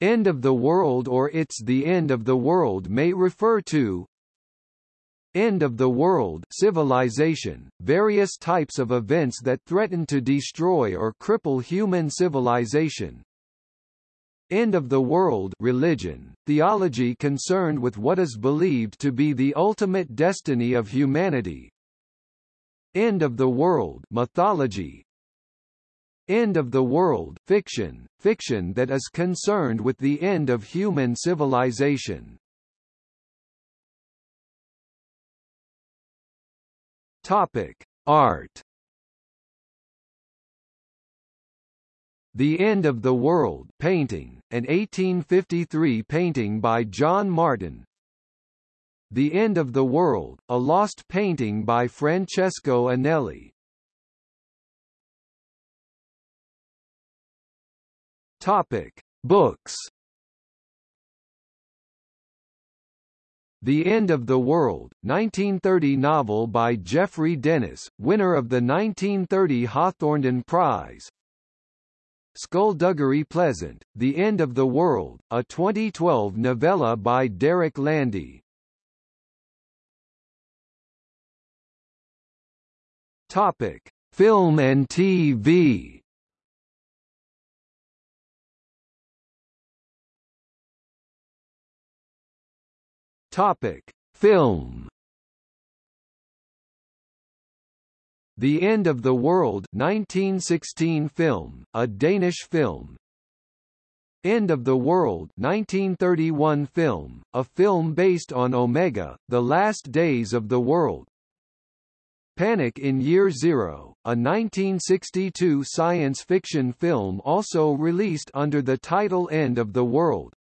End of the world or it's the end of the world may refer to End of the world civilization, various types of events that threaten to destroy or cripple human civilization. End of the world religion, theology concerned with what is believed to be the ultimate destiny of humanity. End of the world mythology, End of the world fiction, fiction that is concerned with the end of human civilization. Topic: Art. The End of the World painting, an 1853 painting by John Martin. The End of the World, a lost painting by Francesco Anelli. Topic: Books. The End of the World, 1930 novel by Geoffrey Dennis, winner of the 1930 Hawthornden Prize. Skulduggery Pleasant, The End of the World, a 2012 novella by Derek Landy. Topic: Film and TV. Topic: Film. The End of the World 1916 film, a Danish film. End of the World 1931 film, a film based on Omega, The Last Days of the World. Panic in Year Zero, a 1962 science fiction film also released under the title End of the World.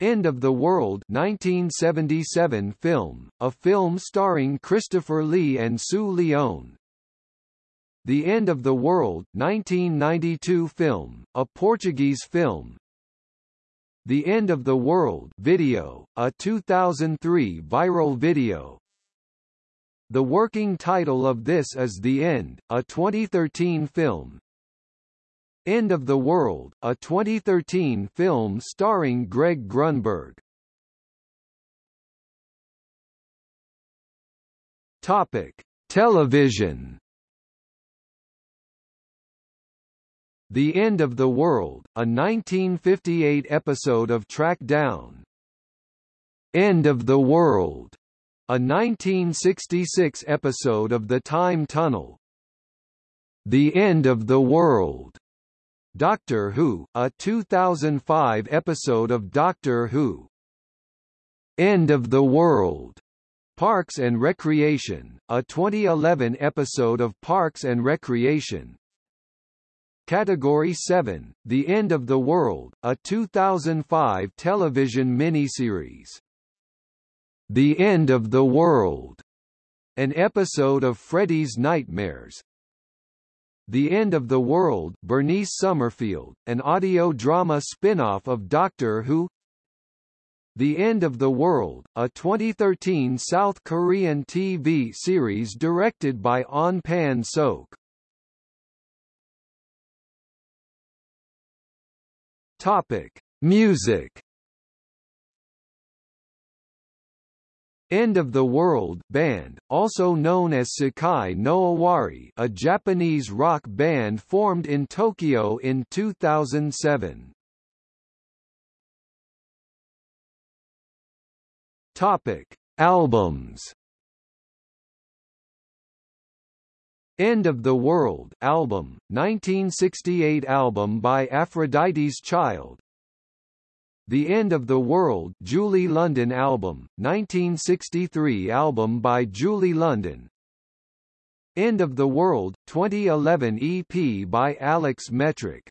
End of the World 1977 film, a film starring Christopher Lee and Sue Lyon. The End of the World 1992 film, a Portuguese film. The End of the World video, a 2003 viral video. The working title of this is The End, a 2013 film. End of the World, a 2013 film starring Greg Grunberg. Topic: Television. The End of the World, a 1958 episode of Trackdown. End of the World, a 1966 episode of The Time Tunnel. The End of the World, Doctor Who, a 2005 episode of Doctor Who. End of the World. Parks and Recreation, a 2011 episode of Parks and Recreation. Category 7, The End of the World, a 2005 television miniseries. The End of the World, an episode of Freddy's Nightmares, the End of the World Bernice Summerfield, an audio drama spin-off of Doctor Who The End of the World, a 2013 South Korean TV series directed by Ahn Pan-seok. Topic: Music End of the World band, also known as Sekai no Owari a Japanese rock band formed in Tokyo in 2007. Topic: Albums. End of the World album, 1968 album by Aphrodite's Child, the End of the World Julie London album, 1963 album by Julie London. End of the World, 2011 EP by Alex Metric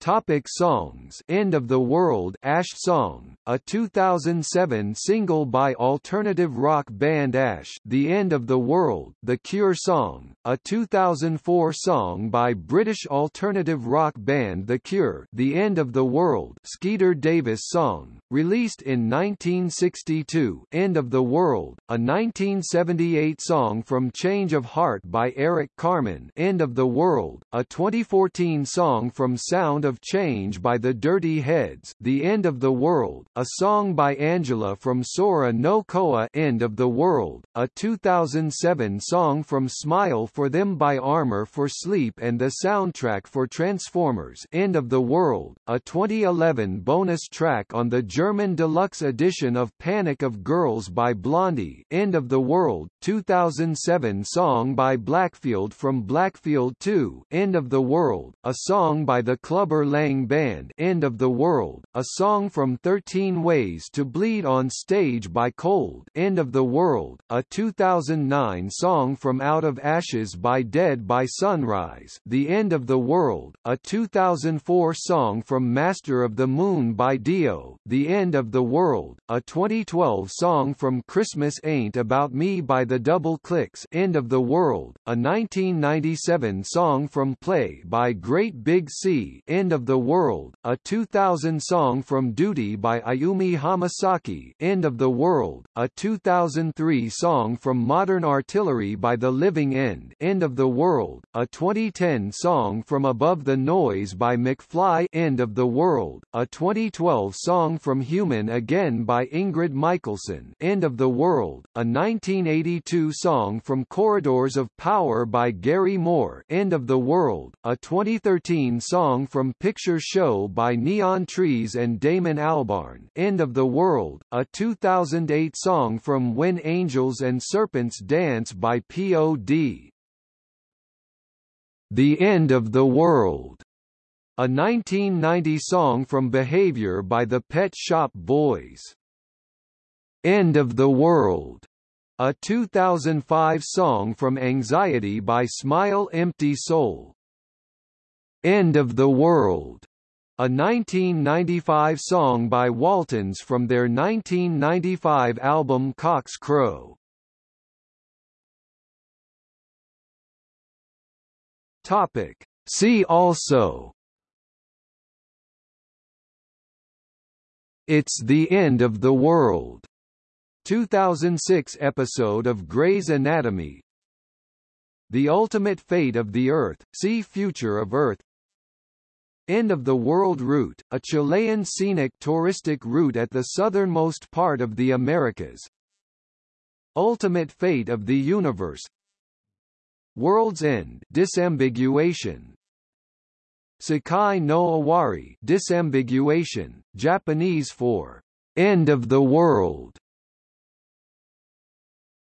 Topic songs. End of the World Ash Song, a 2007 single by alternative rock band Ash. The End of the World The Cure Song, a 2004 song by British alternative rock band The Cure. The End of the World Skeeter Davis Song, released in 1962 End of the World, a 1978 song from Change of Heart by Eric Carmen. End of the World, a 2014 song from Sound of Change by the Dirty Heads The End of the World, a song by Angela from Sora no Koa End of the World, a 2007 song from Smile for Them by Armor for Sleep and the soundtrack for Transformers End of the World, a 2011 bonus track on the German deluxe edition of Panic of Girls by Blondie End of the World, 2007 song by Blackfield from Blackfield 2 End of the World, a song by the Clubber Lang Band End of the World, a song from 13 Ways to Bleed on Stage by Cold End of the World, a 2009 song from Out of Ashes by Dead by Sunrise The End of the World, a 2004 song from Master of the Moon by Dio The End of the World, a 2012 song from Christmas Ain't About Me by the Double Clicks End of the World, a 1997 song from Play by Great Big Sea End of the World, a 2000 song from Duty by Ayumi Hamasaki. End of the World, a 2003 song from Modern Artillery by The Living End. End of the World, a 2010 song from Above the Noise by McFly. End of the World, a 2012 song from Human Again by Ingrid Michaelson. End of the World, a 1982 song from Corridors of Power by Gary Moore. End of the World, a 2013 song from Picture Show by Neon Trees and Damon Albarn End of the World, a 2008 song from When Angels and Serpents Dance by P.O.D. The End of the World, a 1990 song from Behavior by the Pet Shop Boys. End of the World, a 2005 song from Anxiety by Smile Empty Soul. End of the World, a 1995 song by Waltons from their 1995 album Cock's Crow. Topic. See also It's the End of the World 2006 episode of Grey's Anatomy The Ultimate Fate of the Earth, see Future of Earth End of the World Route, a Chilean scenic touristic route at the southernmost part of the Americas. Ultimate Fate of the Universe. World's End. Disambiguation. Sekai no Owari disambiguation, Japanese for end of the world